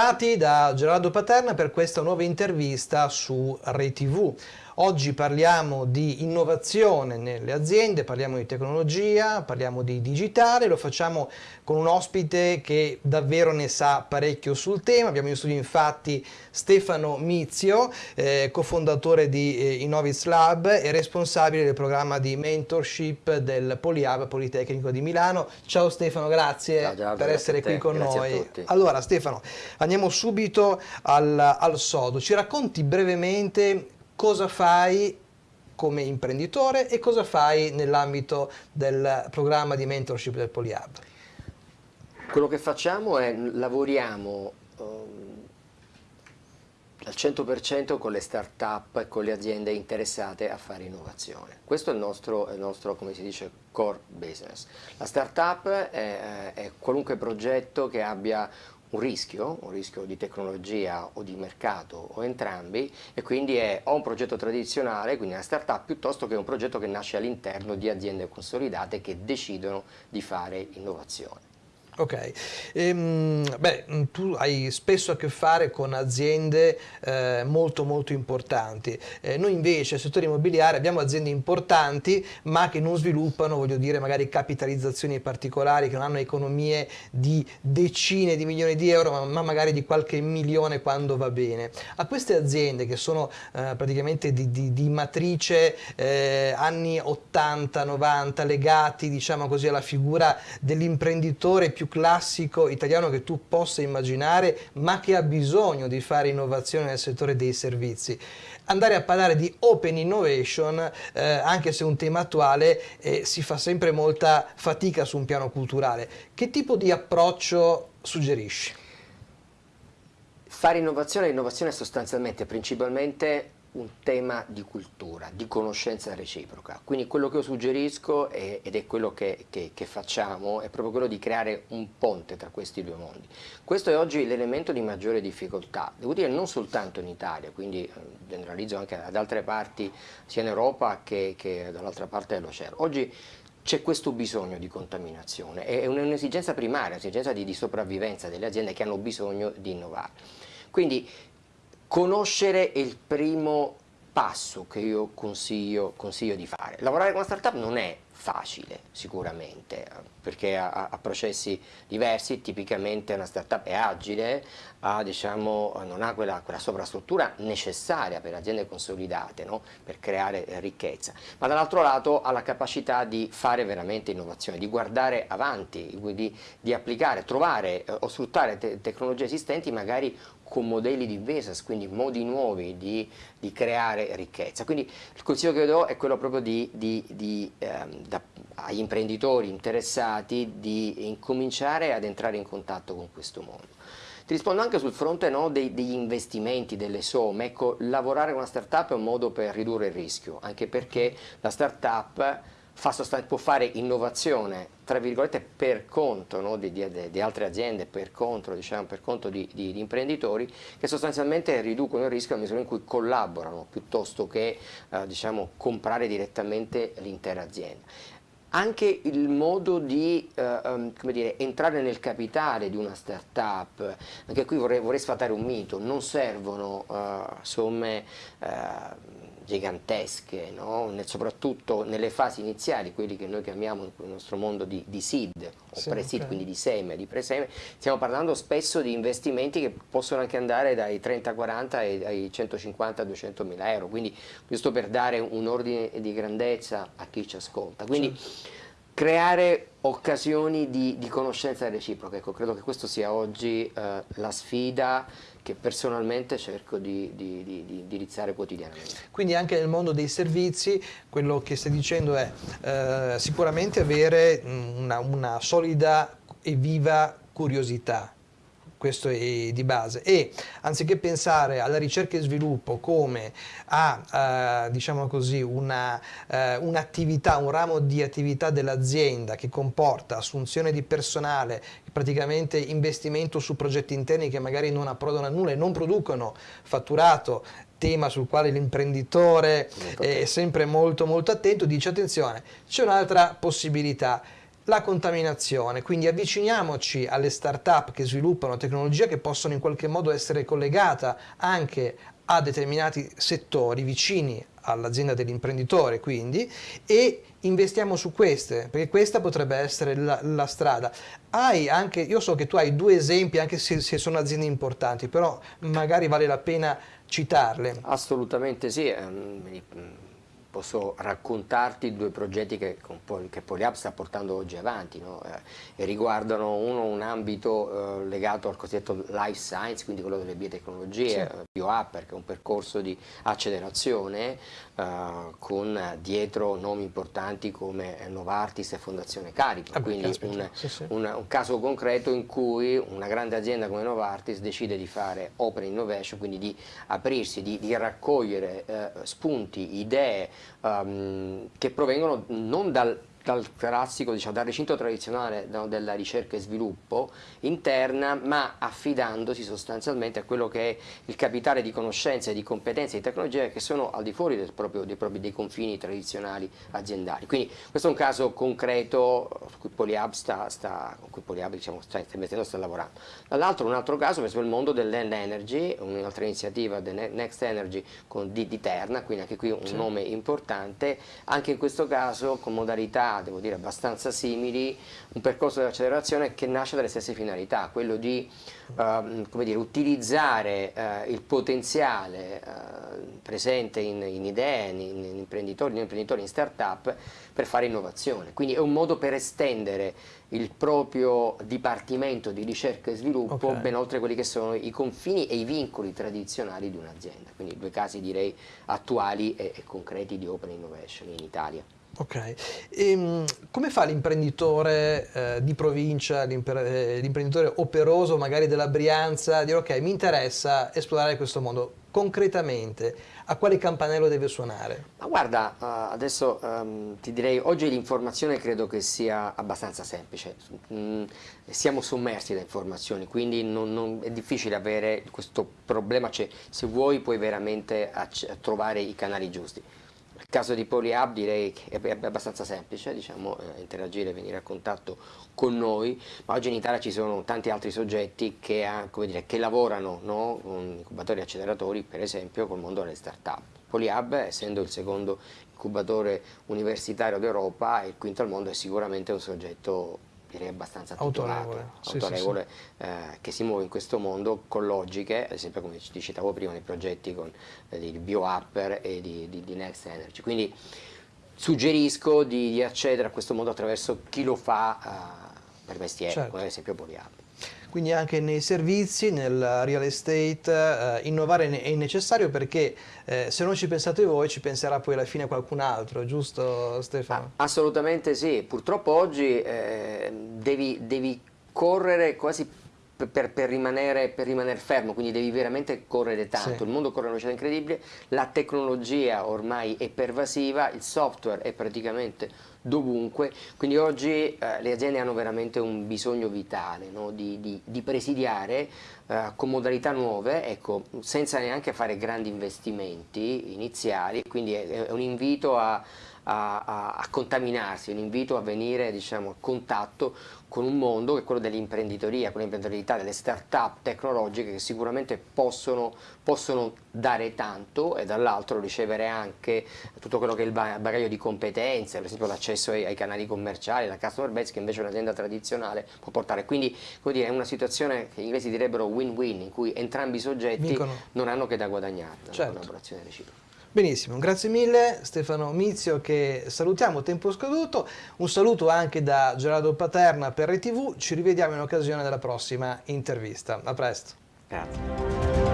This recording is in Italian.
Bentrovati da Gerardo Paterna per questa nuova intervista su ReTV. Oggi parliamo di innovazione nelle aziende, parliamo di tecnologia, parliamo di digitale, lo facciamo con un ospite che davvero ne sa parecchio sul tema. Abbiamo in studio infatti Stefano Mizio, eh, cofondatore di eh, Innovis Lab e responsabile del programma di mentorship del Poliab Politecnico di Milano. Ciao Stefano, grazie Ciao, Giorgio, per essere qui con grazie noi. Allora Stefano, andiamo subito al, al sodo. Ci racconti brevemente cosa fai come imprenditore e cosa fai nell'ambito del programma di mentorship del Polyhub? Quello che facciamo è lavoriamo um, al 100% con le start-up e con le aziende interessate a fare innovazione. Questo è il nostro, è il nostro come si dice, core business. La start-up è, è qualunque progetto che abbia un rischio, un rischio di tecnologia o di mercato o entrambi e quindi è o un progetto tradizionale, quindi una startup, piuttosto che un progetto che nasce all'interno di aziende consolidate che decidono di fare innovazione. Ok, ehm, beh, tu hai spesso a che fare con aziende eh, molto molto importanti, eh, noi invece nel settore immobiliare abbiamo aziende importanti ma che non sviluppano, voglio dire, magari capitalizzazioni particolari, che non hanno economie di decine di milioni di euro ma, ma magari di qualche milione quando va bene. A queste aziende che sono eh, praticamente di, di, di matrice eh, anni 80-90 legati diciamo così alla figura dell'imprenditore più classico italiano che tu possa immaginare, ma che ha bisogno di fare innovazione nel settore dei servizi. Andare a parlare di open innovation, eh, anche se è un tema attuale, eh, si fa sempre molta fatica su un piano culturale. Che tipo di approccio suggerisci? Fare innovazione, innovazione sostanzialmente, principalmente un tema di cultura, di conoscenza reciproca. Quindi quello che io suggerisco è, ed è quello che, che, che, facciamo è proprio quello di creare un ponte tra questi due mondi. Questo è oggi l'elemento di maggiore difficoltà, devo dire non soltanto in Italia, quindi eh, generalizzo anche ad altre parti sia in Europa che, che dall'altra parte dell'oceano. Oggi c'è questo bisogno di contaminazione, è un'esigenza primaria, un'esigenza di, di sopravvivenza delle aziende che hanno bisogno di innovare. Quindi Conoscere è il primo passo che io consiglio, consiglio di fare. Lavorare con una startup non è facile sicuramente perché ha, ha, processi diversi, tipicamente una startup è agile, ha, diciamo, non ha quella, quella, sovrastruttura necessaria per aziende consolidate no? per creare ricchezza, ma dall'altro lato ha la capacità di fare veramente innovazione, di guardare avanti, di, di applicare, trovare eh, o sfruttare te tecnologie esistenti magari con modelli di business, quindi modi nuovi di, di, creare ricchezza. Quindi il consiglio che do è quello proprio di, di, di ehm, da, agli imprenditori interessati di incominciare ad entrare in contatto con questo mondo. Ti rispondo anche sul fronte no, dei, degli investimenti, delle somme, ecco, lavorare con una startup è un modo per ridurre il rischio, anche perché la startup può fare innovazione tra virgolette per conto no, di, di, di, altre aziende, per conto, diciamo, per conto di, di, imprenditori che sostanzialmente riducono il rischio nella misura in cui collaborano piuttosto che eh, diciamo, comprare direttamente l'intera azienda. Anche il modo di eh, um, dire, entrare nel capitale di una startup, anche qui vorrei, vorrei sfatare un mito, non servono uh, somme uh, gigantesche, no? soprattutto nelle fasi iniziali, quelli che noi chiamiamo nel nostro mondo di, di seed o sì, pre-seed, okay. quindi di seme, di preseme, stiamo parlando spesso di investimenti che possono anche andare dai 30-40 ai 150-200 mila euro, quindi giusto per dare un ordine di grandezza a chi ci ascolta. Quindi, sì creare occasioni di, di, conoscenza reciproca, ecco, credo che questo sia oggi eh, la sfida che personalmente cerco di, di, di, di, indirizzare quotidianamente. Quindi anche nel mondo dei servizi quello che stai dicendo è eh, sicuramente avere una, una solida e viva curiosità questo è di base. E anziché pensare alla ricerca e sviluppo come a eh, diciamo così un'attività, un, un ramo di attività dell'azienda che comporta assunzione di personale, praticamente investimento su progetti interni che magari non approdano a nulla e non producono fatturato tema sul quale l'imprenditore è sempre molto molto attento, dice attenzione, c'è un'altra possibilità, la contaminazione, quindi avviciniamoci alle start-up che sviluppano tecnologie che possono in qualche modo essere collegata anche a determinati settori vicini all'azienda dell'imprenditore quindi e investiamo su queste perché questa potrebbe essere la, la, strada. Hai anche io so che tu hai due esempi anche se, se sono aziende importanti però magari vale la pena citarle. Assolutamente sì ehm, posso raccontarti due progetti che, che Polyhub sta portando oggi avanti no? eh, e riguardano uno un ambito eh, legato al cosiddetto life science, quindi quello delle biotecnologie, sì. eh, BioUpper, che è un percorso di accelerazione eh, con dietro nomi importanti come Novartis e Fondazione Carico, ah, quindi un, sì, sì. Un, un, caso concreto in cui una grande azienda come Novartis decide di fare open innovation, quindi di aprirsi, di, di raccogliere eh, spunti, idee, um, che provengono non dal dal classico, diciamo, dal recinto tradizionale no, della ricerca e sviluppo interna, ma affidandosi sostanzialmente a quello che è il capitale di conoscenze, di competenze e di tecnologie che sono al di fuori del proprio, dei, propri, dei confini tradizionali aziendali. Quindi questo è un caso concreto su cui Polyhub sta, sta, con cui Polyhub, diciamo, sta, investendo, sta lavorando. Dall'altro un altro caso, esempio il mondo dell'energy, un'altra iniziativa del Next Energy con, di, di, Terna, quindi anche qui un sì. nome importante, anche in questo caso con modalità devo dire, abbastanza simili, un percorso di accelerazione che nasce dalle stesse finalità, quello di uh, dire, utilizzare uh, il potenziale uh, presente in, in idee, in, in, imprenditori, in imprenditori, in start-up per fare innovazione. Quindi è un modo per estendere il proprio dipartimento di ricerca e sviluppo okay. ben oltre quelli che sono i confini e i vincoli tradizionali di un'azienda. Quindi due casi direi attuali e, e concreti di Open Innovation in Italia. Ok, e, ehm, come fa l'imprenditore eh, di provincia, eh, l'imprenditore operoso magari della Brianza, a dire ok mi interessa esplorare questo mondo, concretamente a quale campanello deve suonare? Ma guarda, uh, adesso um, ti direi, oggi l'informazione credo che sia abbastanza semplice, mm, siamo sommersi da informazioni, quindi non, non, è difficile avere questo problema, cioè se vuoi puoi veramente trovare i canali giusti. Nel caso di PolyHub direi che è abbastanza semplice diciamo, eh, interagire, venire a contatto con noi, ma oggi in Italia ci sono tanti altri soggetti che, dire, che lavorano no, con incubatori e acceleratori, per esempio col mondo delle start-up. PolyHub, essendo il secondo incubatore universitario d'Europa e il quinto al mondo, è sicuramente un soggetto direi abbastanza autorevole, sì, autorevole sì. Eh, che si muove in questo mondo con logiche, ad esempio come ti citavo prima nei progetti con, eh, di BioUpper e di, di, di, Next Energy. Quindi suggerisco di, di, accedere a questo mondo attraverso chi lo fa eh, per mestiere, certo. come ad esempio BioUpper. Quindi anche nei servizi, nel real estate, eh, innovare è necessario perché eh, se non ci pensate voi ci penserà poi alla fine qualcun altro, giusto Stefano? Ah, assolutamente sì, purtroppo oggi eh, devi, devi correre quasi per, per, rimanere, per, rimanere, fermo, quindi devi veramente correre tanto, sì. il mondo corre a una velocità incredibile, la tecnologia ormai è pervasiva, il software è praticamente dovunque, quindi oggi eh, le aziende hanno veramente un bisogno vitale no? di, di, di, presidiare eh, con modalità nuove, ecco, senza neanche fare grandi investimenti iniziali, quindi è, è un invito a a, a, a contaminarsi, un invito a venire diciamo, a contatto con un mondo che è quello dell'imprenditoria, con l'imprenditorialità, delle start-up tecnologiche che sicuramente possono, possono dare tanto e dall'altro ricevere anche tutto quello che è il bagaglio di competenze, per esempio l'accesso ai, ai, canali commerciali, la customer base che invece un'azienda tradizionale può portare. Quindi dire, è una situazione che gli inglesi direbbero win-win, in cui entrambi i soggetti Vincono. non hanno che da guadagnare, certo. una collaborazione reciproca. Benissimo, grazie mille Stefano Mizio che salutiamo, tempo scaduto, un saluto anche da Gerardo Paterna per RTV, ci rivediamo in occasione della prossima intervista, a presto. Grazie.